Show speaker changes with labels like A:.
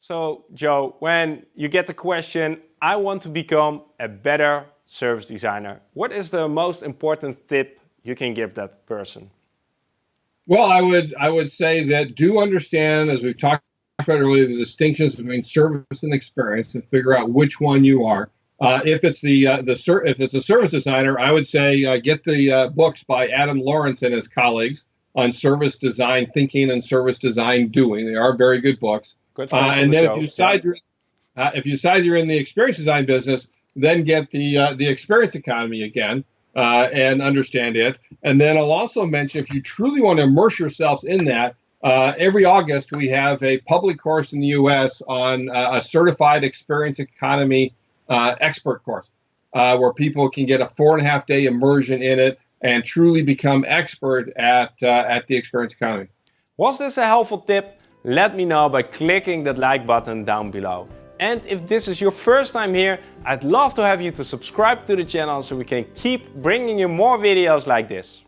A: So Joe, when you get the question, I want to become a better service designer, what is the most important tip you can give that person?
B: Well, I would I would say that do understand, as we've talked about earlier, the distinctions between service and experience, and figure out which one you are. Uh, if it's the uh, the if it's a service designer, I would say uh, get the uh, books by Adam Lawrence and his colleagues on service design thinking and service design doing. They are very good books.
A: Good
B: uh, and
A: the
B: then
A: show.
B: if you decide you're uh, if you decide you're in the experience design business, then get the the experience economy again and understand it. And then I'll also mention if you truly want to immerse yourselves in that, uh, every August, we have a public course in the U.S. on uh, a certified experience economy uh, expert course, where people can get a four and a half day immersion in it and truly become expert at, at the experience economy.
A: Was this a helpful tip? Let me know by clicking that like button down below. And if this is your first time here, I'd love to have you to subscribe to the channel so we can keep bringing you more videos like this.